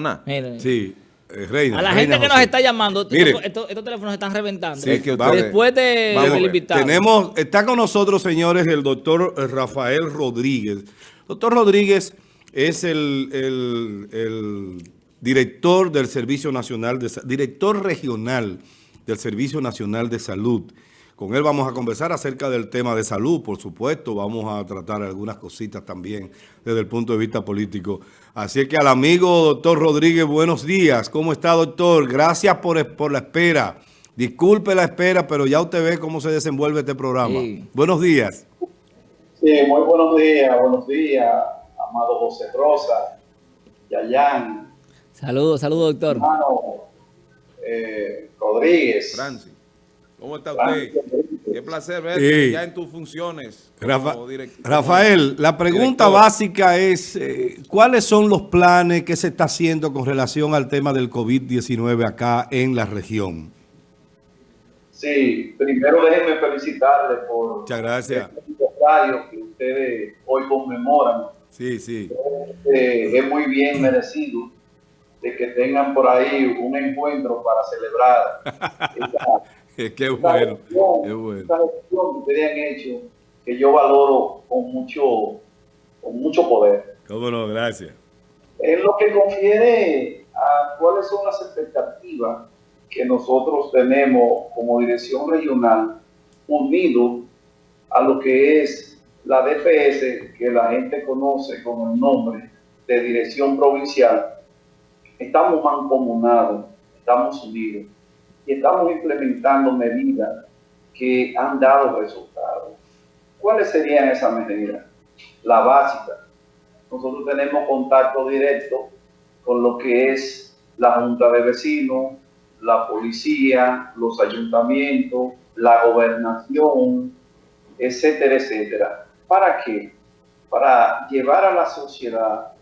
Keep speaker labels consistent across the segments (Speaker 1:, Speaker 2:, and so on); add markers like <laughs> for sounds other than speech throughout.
Speaker 1: Samaná.
Speaker 2: Sí, eh, Reina.
Speaker 3: A la
Speaker 2: Reina
Speaker 3: gente que nos
Speaker 2: José.
Speaker 3: está llamando,
Speaker 2: Mire.
Speaker 3: estos, estos- teléfonos están reventando.
Speaker 1: Sí, que ustedes-
Speaker 3: Después de,
Speaker 1: Vamos
Speaker 3: del invitado.
Speaker 2: Tenemos, está con nosotros, señores, el doctor Rafael Rodríguez. Doctor Rodríguez es el, el- el director del Servicio Nacional de director regional del Servicio Nacional de Salud. Con él vamos a conversar acerca del tema de salud, por supuesto. Vamos a tratar algunas cositas también desde el punto de vista político. Así que al amigo doctor Rodríguez, buenos días. ¿Cómo está, doctor? Gracias por, por la espera. Disculpe la espera, pero ya usted ve cómo se desenvuelve este programa.
Speaker 3: Sí.
Speaker 2: Buenos días.
Speaker 4: Sí, muy buenos días, buenos días, amado José Rosa, Yayan,
Speaker 3: Saludos, saludos, doctor.
Speaker 4: hermano eh, Rodríguez.
Speaker 1: Francis, ¿cómo está
Speaker 4: Francis
Speaker 1: usted? Qué placer verte
Speaker 2: Sí.
Speaker 1: ya en tus funciones.
Speaker 2: Rafa- Rafael, la pregunta
Speaker 1: director.
Speaker 2: básica es, eh, ¿cuáles son los planes que se está haciendo con relación al tema del COVID-19 acá en la región?
Speaker 4: Sí, primero déjenme felicitarle por
Speaker 2: Muchas gracias.
Speaker 4: este aniversario que ustedes hoy conmemoran.
Speaker 2: Sí, sí.
Speaker 4: Eh, es muy bien merecido de que tengan por ahí un encuentro para celebrar <laughs> esta, <laughs>
Speaker 2: Qué bueno,
Speaker 4: gestión,
Speaker 2: qué bueno.
Speaker 4: que ustedes han hecho, que yo valoro con mucho, con mucho poder.
Speaker 2: Cómo no, gracias.
Speaker 4: En lo que confiere a cuáles son las expectativas que nosotros tenemos como dirección regional unido a lo que es la DPS, que la gente conoce con el nombre de Dirección Provincial, estamos mancomunados, estamos unidos y estamos implementando medidas que han dado resultados. ¿Cuáles serían esas medidas? La básica, nosotros tenemos contacto directo con lo que es la Junta de Vecinos, la policía, los ayuntamientos, la gobernación, etcétera, etcétera. ¿Para qué? Para llevar a la sociedad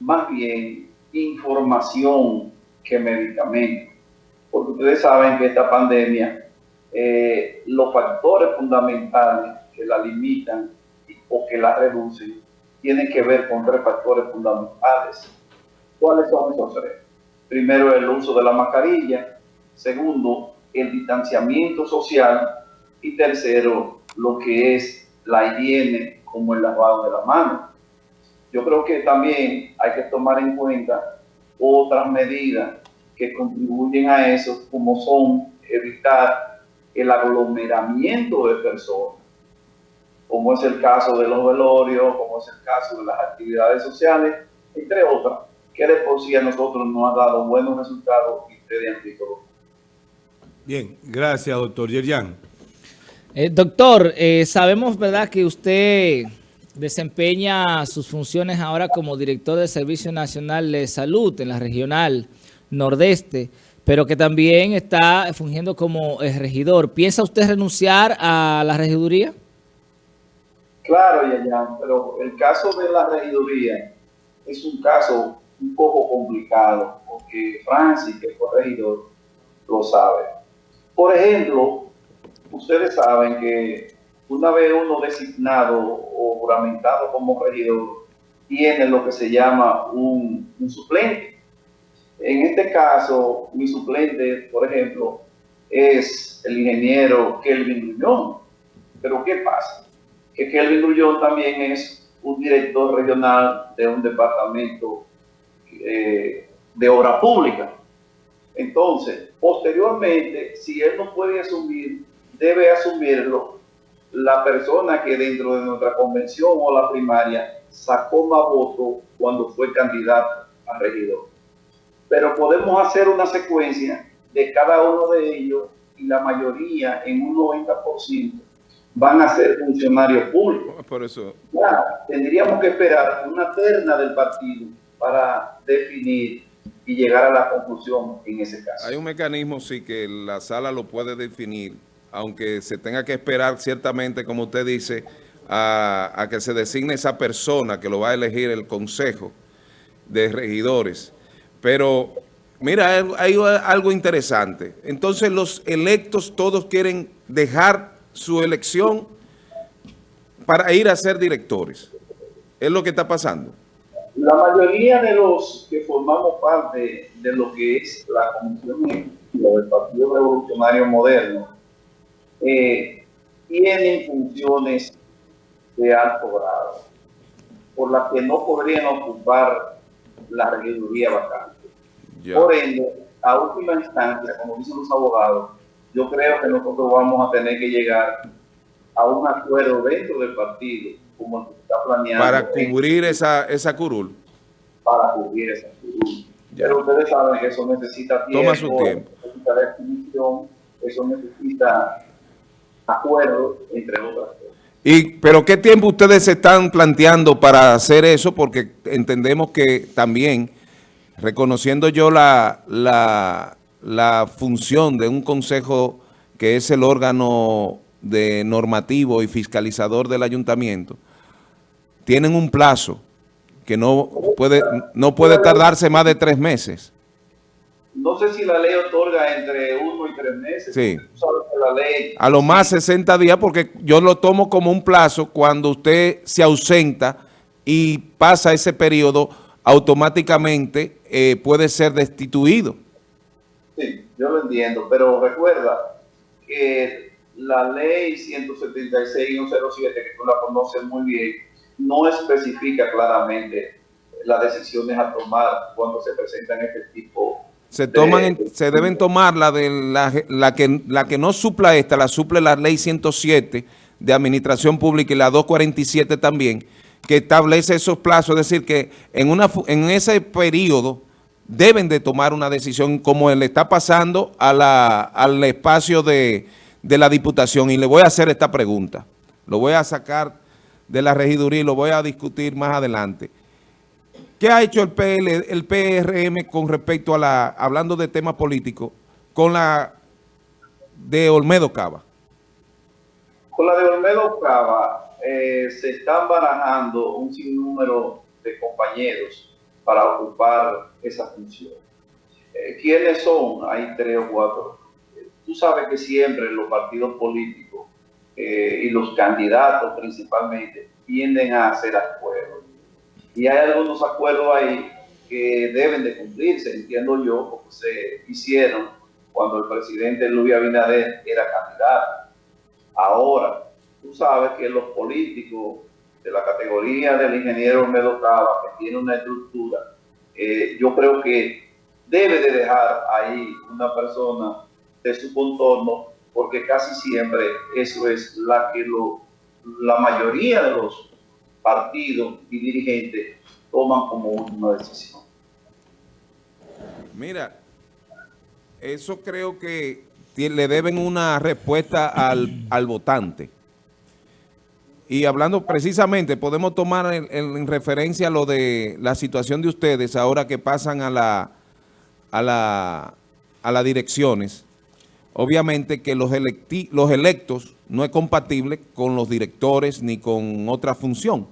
Speaker 4: más bien información que medicamentos. Porque ustedes saben que esta pandemia, eh, los factores fundamentales que la limitan o que la reducen tienen que ver con tres factores fundamentales. ¿Cuáles son esos tres? Primero, el uso de la mascarilla. Segundo, el distanciamiento social. Y tercero, lo que es la higiene, como el lavado de la mano. Yo creo que también hay que tomar en cuenta otras medidas que contribuyen a eso, como son evitar el aglomeramiento de personas como es el caso de los velorios, como es el caso de las actividades sociales, entre otras, que de por sí a nosotros nos ha dado buenos resultados y ustedes han visto.
Speaker 2: Bien, gracias, doctor Yerjan.
Speaker 3: Eh, doctor, eh, sabemos, ¿verdad?, que usted desempeña sus funciones ahora como director del Servicio Nacional de Salud en la regional nordeste, pero que también está fungiendo como eh, regidor. ¿Piensa usted renunciar a la regiduría?
Speaker 4: Claro, Yayan, pero el caso de la regiduría es un caso un poco complicado, porque Francis, que fue regidor, lo sabe. Por ejemplo, ustedes saben que una vez uno designado o juramentado como regidor, tiene lo que se llama un, un suplente. En este caso, mi suplente, por ejemplo, es el ingeniero Kelvin Grullón. Pero ¿qué pasa? Que Kelvin Grullón también es un director regional de un departamento eh, de obra pública. Entonces, posteriormente, si él no puede asumir, debe asumirlo la persona que dentro de nuestra convención o la primaria sacó más votos cuando fue candidato a regidor. Pero podemos hacer una secuencia de cada uno de ellos y la mayoría, en un 90%, van a ser funcionarios públicos.
Speaker 1: Por eso,
Speaker 4: Claro, tendríamos que esperar una terna del partido para definir y llegar a la conclusión en ese caso.
Speaker 1: hay un mecanismo, sí, que la sala lo puede definir, aunque se tenga que esperar ciertamente, como usted dice, a, a que se designe esa persona que lo va a elegir el consejo de regidores. Pero, mira, hay, algo interesante. Entonces, los electos todos quieren dejar su elección para ir a ser directores. Es lo que está pasando.
Speaker 4: La mayoría de los que formamos parte de lo que es la Comisión del Partido Revolucionario Moderno eh, tienen funciones de alto grado, por las que no podrían ocupar la regiduría vacante. Por ende, a última instancia, como dicen los abogados, yo creo que nosotros vamos a tener que llegar a un acuerdo dentro del partido como está planeado.
Speaker 1: Para cubrir esa, esa curul.
Speaker 4: Para cubrir esa curul. Pero ustedes saben que eso necesita tiempo.
Speaker 1: Toma su tiempo.
Speaker 4: Necesita definición, eso necesita acuerdo, entre otras cosas.
Speaker 1: Y, pero ¿qué tiempo ustedes se están planteando para hacer eso? Porque entendemos que también, reconociendo yo la, la, la función de un consejo que es el órgano de normativo y fiscalizador del ayuntamiento, tienen un plazo que no puede, no puede tardarse más de tres meses.
Speaker 4: No sé si la ley otorga entre uno y tres meses.
Speaker 1: Sí. a lo más 60 días porque yo lo tomo como un plazo cuando usted se ausenta y pasa ese periodo, automáticamente eh, puede ser destituido.
Speaker 4: Sí, yo lo entiendo, pero recuerda que la ley 176 107, que tú la conoces muy bien, no especifica claramente las decisiones a tomar cuando se presentan este tipo
Speaker 1: se toman se deben tomar la de la, la, que la que no supla esta, la suple la ley 107 de administración pública y la 247 también, que establece esos plazos, es decir, que en una en ese periodo deben de tomar una decisión como le está pasando a la, al espacio de, de la Diputación. Y le voy a hacer esta pregunta. Lo voy a sacar de la regiduría y lo voy a discutir más adelante. ¿Qué ha hecho el, PL, el PRM con respecto a la, hablando de temas políticos, con la de Olmedo Cava?
Speaker 4: Con la de Olmedo Cava eh, se están barajando un sinnúmero de compañeros para ocupar esa función. Eh, ¿Quiénes son? Hay tres o cuatro. Tú sabes que siempre los partidos políticos eh, y los candidatos principalmente tienden a hacer acuerdos. Y hay algunos acuerdos ahí que deben de cumplirse, entiendo yo, porque se hicieron cuando el presidente Luis Abinader era candidato. Ahora, tú sabes que los políticos de la categoría del ingeniero Medocaba, que tiene una estructura, eh, yo creo que debe de dejar ahí una persona de su contorno porque casi siempre eso es la que lo, la mayoría de los partidos y dirigentes toman como una decisión.
Speaker 1: Mira, eso creo que le deben una respuesta al, al votante. Y hablando precisamente, podemos tomar en, referencia lo de la situación de ustedes ahora que pasan a la a la a las direcciones obviamente que los, los electos no es compatible con los directores ni con otra función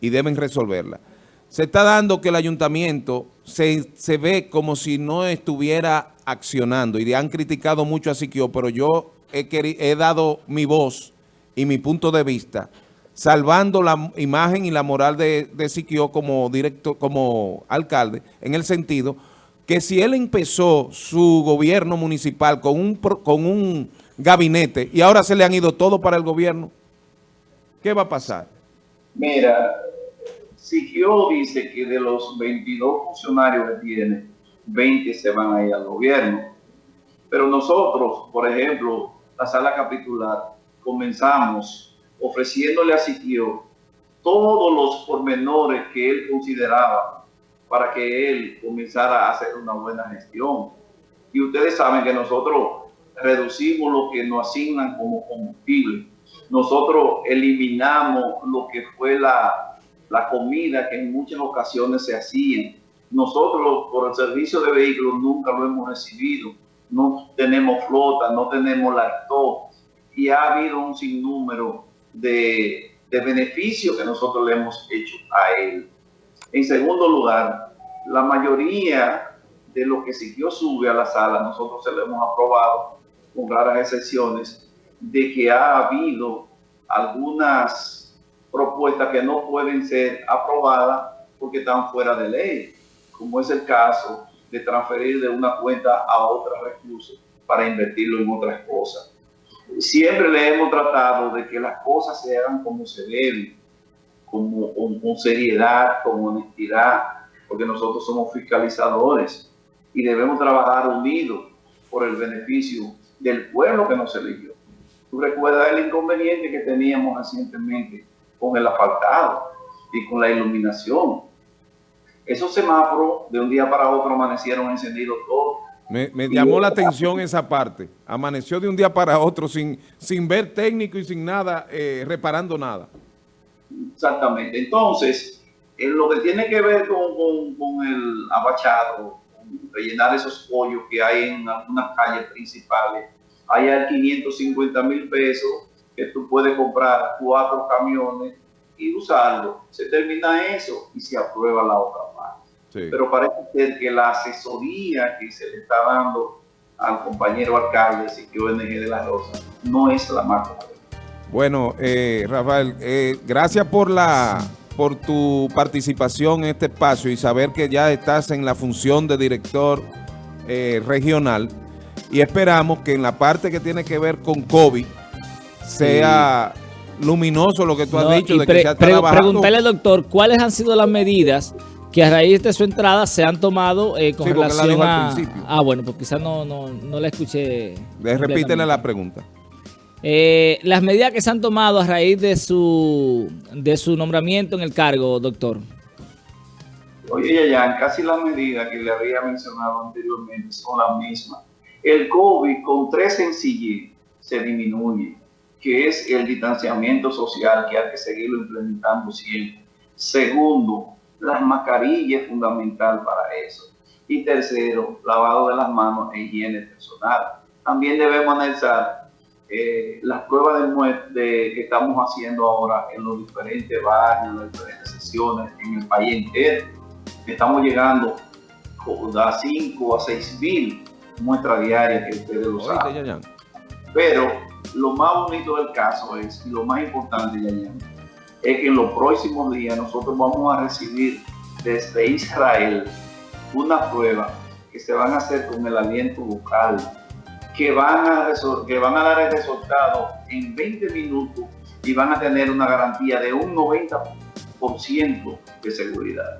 Speaker 1: y deben resolverla. Se está dando que el ayuntamiento se, ve como si no estuviera accionando y han criticado mucho a Siquio, pero yo he, he dado mi voz y mi punto de vista salvando la imagen y la moral de, de Siquio como, directo, como alcalde, en el sentido que si él empezó su gobierno municipal con un, con un gabinete y ahora se le han ido todo para el gobierno, ¿qué va a pasar?
Speaker 4: Mira, Siquio dice que de los 22 funcionarios que tiene, 20 se van a ir al gobierno. Pero nosotros, por ejemplo, la sala capitular, comenzamos ofreciéndole a Siquio todos los pormenores que él consideraba para que él comenzara a hacer una buena gestión. Y ustedes saben que nosotros reducimos lo que nos asignan como combustible. Nosotros eliminamos lo que fue la, la comida que en muchas ocasiones se hacía. Nosotros por el servicio de vehículos nunca lo hemos recibido. No tenemos flota, no tenemos lacto y ha habido un sinnúmero de, de beneficios que nosotros le hemos hecho a él. En segundo lugar, la mayoría de lo que siguió sube a la sala, nosotros se lo hemos aprobado, con raras excepciones, de que ha habido algunas propuestas que no pueden ser aprobadas porque están fuera de ley, como es el caso de transferir de una cuenta a otra recursos para invertirlo en otras cosas. Siempre le hemos tratado de que las cosas se hagan como se deben, como, con, con seriedad, con honestidad, porque nosotros somos fiscalizadores y debemos trabajar unidos por el beneficio del pueblo que nos eligió. Tú recuerdas el inconveniente que teníamos recientemente con el asfaltado y con la iluminación. Esos semáforos de un día para otro amanecieron encendidos todos.
Speaker 1: Me, me llamó la atención esa parte. Amaneció de un día para otro sin, sin ver técnico y sin nada, eh, reparando nada.
Speaker 4: Exactamente. Entonces, en lo que tiene que ver con, con, con el abachado, con rellenar esos hoyos que hay en algunas calles principales, hay al 550 mil pesos que tú puedes comprar cuatro camiones y usarlo. Se termina eso y se aprueba la otra parte.
Speaker 1: Sí.
Speaker 4: Pero parece ser que la asesoría que se le está dando al compañero alcalde Siquio NG de la Rosa no es la más correcta.
Speaker 1: Bueno, eh, Rafael, eh, gracias por la por tu participación en este espacio y saber que ya estás en la función de director eh, regional y esperamos que en la parte que tiene que ver con COVID sea sí. luminoso lo que tú has dicho de que se ha
Speaker 3: pre. Preguntarle al doctor, ¿cuáles han sido las medidas que a raíz de su entrada se han tomado eh, con
Speaker 1: sí,
Speaker 3: relación a... Ah, bueno, pues quizás no, no, no la escuché.
Speaker 1: Repítele la pregunta.
Speaker 3: Eh, las medidas que se han tomado a raíz de su de su nombramiento en el cargo, doctor.
Speaker 4: Oye, Yayan, casi las medidas que le había mencionado anteriormente son las mismas. El COVID con tres sencillez se disminuye, que es el distanciamiento social que hay que seguirlo implementando siempre. Segundo, las mascarillas es fundamental para eso. Y tercero, lavado de las manos e higiene personal. También debemos analizar eh, las pruebas de, de, que estamos haciendo ahora en los diferentes barrios, en las diferentes sesiones, en el país entero. Estamos llegando a 5 a 6 mil muestras diarias que ustedes lo saben.
Speaker 1: Ya, ya.
Speaker 4: Pero lo más bonito del caso es, y lo más importante, Yayan, es que en los próximos días nosotros vamos a recibir desde Israel una prueba que se van a hacer con el aliento bucal que van a, que van a dar el resultado en 20 minutos y van a tener una garantía de un 90% de seguridad.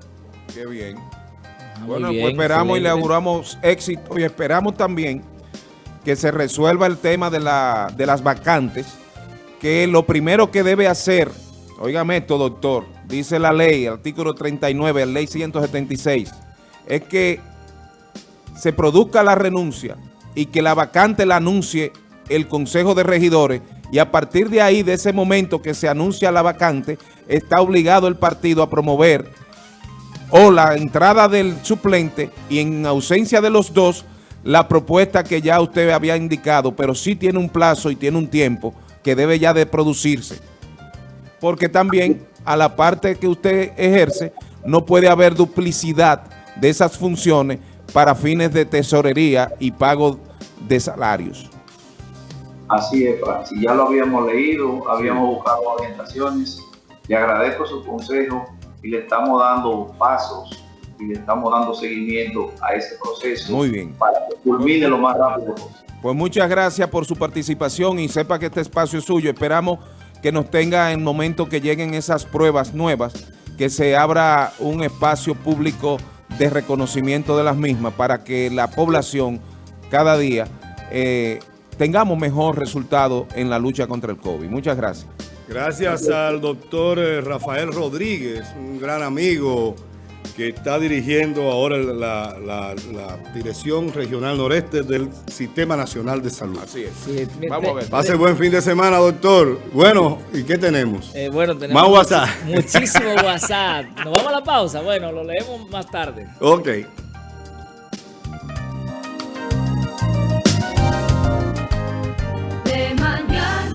Speaker 1: Qué bien. Ah, bueno, bien, pues esperamos excelente. y le auguramos éxito y esperamos también que se resuelva el tema de, la, de las vacantes, que lo primero que debe hacer, oígame esto, doctor, dice la ley, artículo 39, la ley 176, es que se produzca la renuncia y que la vacante la anuncie el Consejo de Regidores y a partir de ahí, de ese momento que se anuncia la vacante, está obligado el partido a promover o la entrada del suplente y en ausencia de los dos, la propuesta que ya usted había indicado, pero sí tiene un plazo y tiene un tiempo que debe ya de producirse. Porque también a la parte que usted ejerce, no puede haber duplicidad de esas funciones para fines de tesorería y pago de salarios.
Speaker 4: Así es, Francis. Ya lo habíamos leído, habíamos buscado orientaciones. Le agradezco su consejo y le estamos dando pasos y le estamos dando seguimiento a ese proceso.
Speaker 1: Muy bien.
Speaker 4: Para que culmine lo más rápido posible.
Speaker 1: Pues muchas gracias por su participación y sepa que este espacio es suyo. Esperamos que nos tenga en el momento que lleguen esas pruebas nuevas, que se abra un espacio público de reconocimiento de las mismas para que la población cada día eh, tengamos mejor resultado en la lucha contra el COVID. Muchas gracias.
Speaker 2: Gracias al doctor Rafael Rodríguez, un gran amigo que está dirigiendo ahora la, la, la, Dirección Regional Noreste del Sistema Nacional de Salud.
Speaker 1: Así es. Sí, Vamos a ver.
Speaker 2: Pase buen fin de semana, doctor. Bueno, ¿y qué tenemos?
Speaker 3: Eh, bueno, tenemos
Speaker 2: más WhatsApp.
Speaker 3: Muchísimo WhatsApp. Nos vamos a la pausa. Bueno, lo leemos más tarde.
Speaker 2: Ok.